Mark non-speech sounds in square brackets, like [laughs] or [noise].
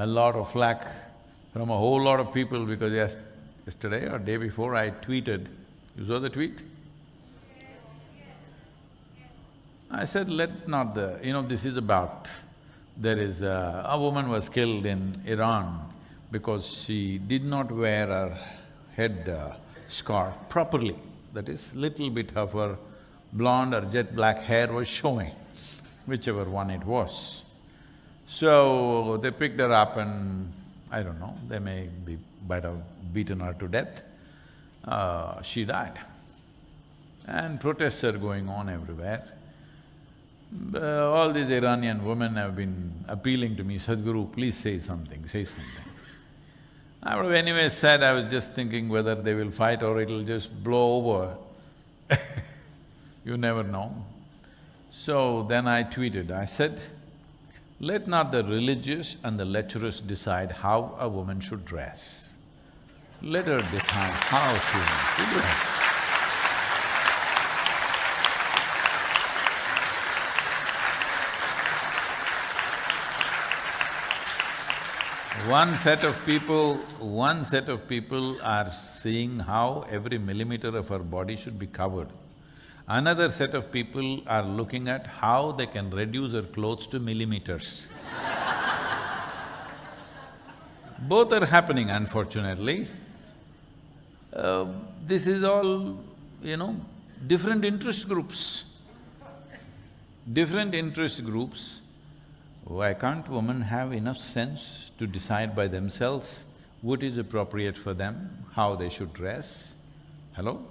a lot of flack from a whole lot of people because yes, yesterday or day before I tweeted, you saw the tweet? I said, let not the… you know, this is about… there is a… a woman was killed in Iran because she did not wear her head uh, scarf properly. That is, little bit of her blonde or jet black hair was showing, whichever one it was. So, they picked her up and I don't know, they may be beaten her to death. Uh, she died. And protests are going on everywhere. Uh, all these Iranian women have been appealing to me, Sadhguru, please say something, say something. I would have anyway said, I was just thinking whether they will fight or it'll just blow over. [laughs] you never know. So then I tweeted, I said, let not the religious and the lecherous decide how a woman should dress. Let her decide how she should dress. One set of people… one set of people are seeing how every millimeter of her body should be covered. Another set of people are looking at how they can reduce their clothes to millimeters. Both are happening unfortunately. Uh, this is all, you know, different interest groups. Different interest groups why can't women have enough sense to decide by themselves what is appropriate for them, how they should dress? Hello?